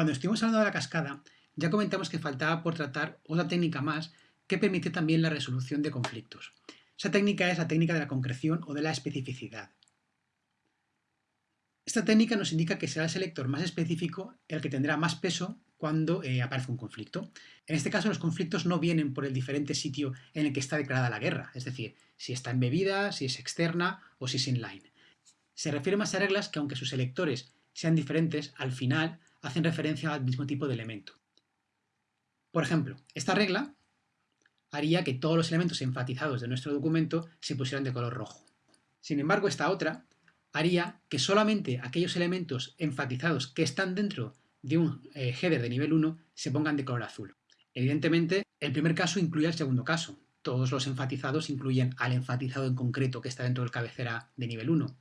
Cuando estuvimos hablando de la cascada, ya comentamos que faltaba por tratar otra técnica más que permite también la resolución de conflictos. Esa técnica es la técnica de la concreción o de la especificidad. Esta técnica nos indica que será el selector más específico el que tendrá más peso cuando eh, aparece un conflicto. En este caso los conflictos no vienen por el diferente sitio en el que está declarada la guerra, es decir, si está embebida, si es externa o si es inline. Se refiere más a reglas que aunque sus selectores sean diferentes, al final hacen referencia al mismo tipo de elemento. Por ejemplo, esta regla haría que todos los elementos enfatizados de nuestro documento se pusieran de color rojo. Sin embargo, esta otra haría que solamente aquellos elementos enfatizados que están dentro de un eh, header de nivel 1 se pongan de color azul. Evidentemente, el primer caso incluye el segundo caso. Todos los enfatizados incluyen al enfatizado en concreto que está dentro del cabecera de nivel 1.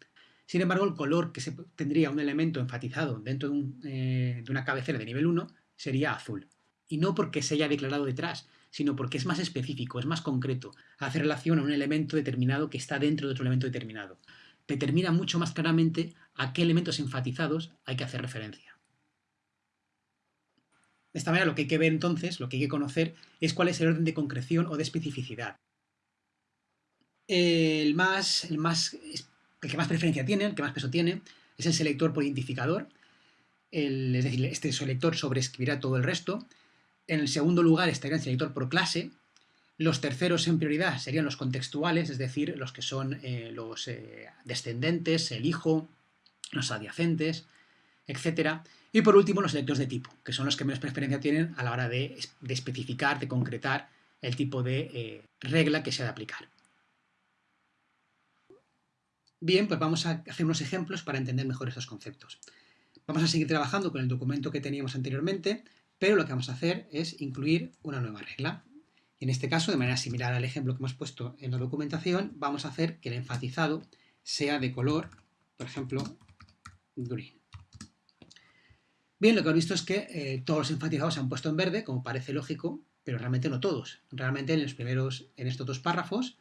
Sin embargo, el color que se tendría un elemento enfatizado dentro de, eh, una cabecera de nivel 1 sería azul. Y no porque se haya declarado detrás, sino porque es más específico, es más concreto, hace relación a un elemento determinado que está dentro de otro elemento determinado determina mucho más claramente a qué elementos enfatizados hay que hacer referencia. De esta manera lo que hay que ver entonces, lo que hay que conocer, es cuál es el orden de concreción o de especificidad. El, más, el, más, el que más preferencia tiene, el que más peso tiene, es el selector por identificador, es decir, este selector sobreescribirá todo el resto. En el segundo lugar estaría el selector por clase, los terceros en prioridad serían los contextuales, es decir, los que son eh, los eh, descendentes, el hijo, los adyacentes, etc. Y por último los selectores de tipo, que son los que menos preferencia tienen a la hora de, especificar, de concretar el tipo de eh, regla que se ha de aplicar. Bien, pues vamos a hacer unos ejemplos para entender mejor estos conceptos. Vamos a seguir trabajando con el documento que teníamos anteriormente, pero lo que vamos a hacer es incluir una nueva regla. En este caso, de manera similar al ejemplo que hemos puesto en la documentación, vamos a hacer que el enfatizado sea de color, por ejemplo, green. Bien, lo que hemos visto es que eh, todos los enfatizados se han puesto en verde, como parece lógico, pero realmente no todos. Realmente en los primeros, en estos dos párrafos,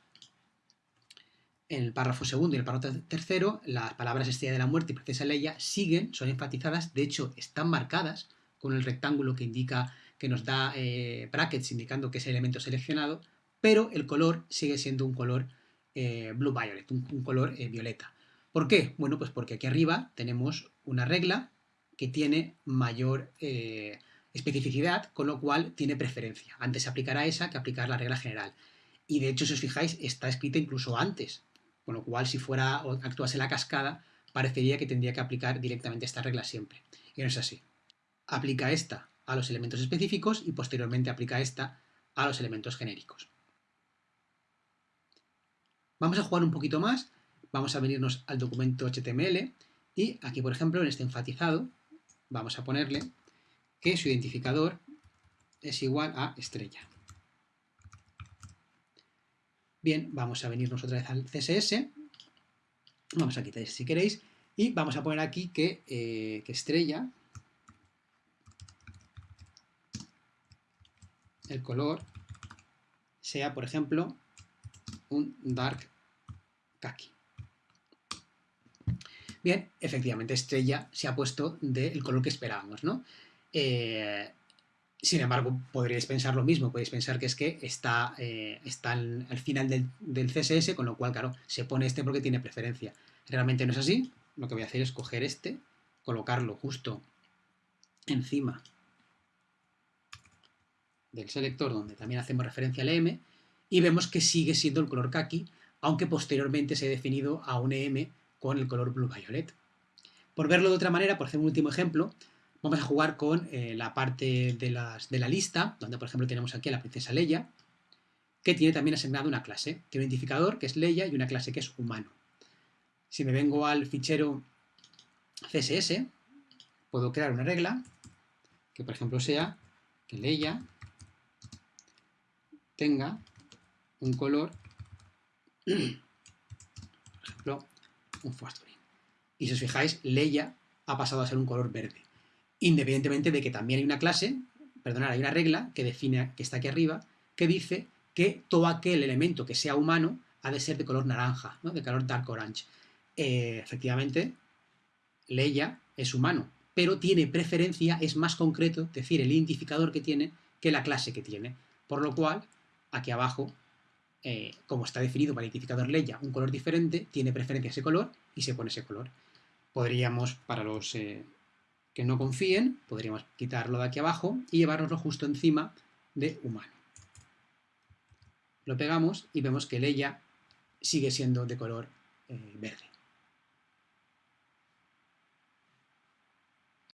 en el párrafo segundo y el párrafo tercero, las palabras Estrella de la Muerte y Princesa Leia siguen, son enfatizadas, de hecho están marcadas con el rectángulo que indica que nos da eh, brackets indicando que es el elemento seleccionado, pero el color sigue siendo un color eh, blue violet, un, color eh, violeta. ¿Por qué? Bueno, pues porque aquí arriba tenemos una regla que tiene mayor especificidad, con lo cual tiene preferencia. Antes aplicará esa que aplicar la regla general. Y de hecho, si os fijáis, está escrita incluso antes, con lo cual si fuera o actuase la cascada, parecería que tendría que aplicar directamente esta regla siempre. Y no es así. Aplica esta a los elementos específicos y posteriormente aplica esta a los elementos genéricos. Vamos a jugar un poquito más, vamos a venirnos al documento HTML y aquí, por ejemplo, en este enfatizado, vamos a ponerle que su identificador es igual a estrella. Bien, vamos a venirnos otra vez al CSS, vamos a quitar si queréis, y vamos a poner aquí que, eh, que estrella el color sea, por ejemplo, un dark khaki. Bien, efectivamente, estrella se ha puesto del color que esperábamos, ¿no? Eh, sin embargo, podríais pensar lo mismo, podéis pensar que es que está, eh, está al, final del, del, CSS, con lo cual, claro, se pone este porque tiene preferencia. Realmente no es así, lo que voy a hacer es coger este, colocarlo justo encima del selector, donde también hacemos referencia al EM, y vemos que sigue siendo el color kaki, aunque posteriormente se ha definido a un EM con el color blue violet. Por verlo de otra manera, por hacer un último ejemplo, vamos a jugar con eh, la parte de, la lista, donde por ejemplo tenemos aquí a la princesa Leia, que tiene también asignado una clase. Tiene un identificador que es Leia y una clase que es humano. Si me vengo al fichero CSS, puedo crear una regla que por ejemplo sea que Leia tenga un color, por ejemplo, un fosforín. Y si os fijáis, Leia ha pasado a ser un color verde. Independientemente de que también hay una clase, perdonad, hay una regla que define, que está aquí arriba, que dice que todo aquel elemento que sea humano ha de ser de color naranja, ¿no? de color dark orange. Eh, efectivamente, Leia es humano, pero tiene preferencia, es más concreto, es decir, el identificador que tiene que la clase que tiene. Por lo cual, aquí abajo, eh, como está definido para el identificador Leia un color diferente, tiene preferencia ese color y se pone ese color. Podríamos, para los eh, que no confíen, podríamos quitarlo de aquí abajo y llevárnoslo justo encima de humano. Lo pegamos y vemos que Leia sigue siendo de color eh, verde.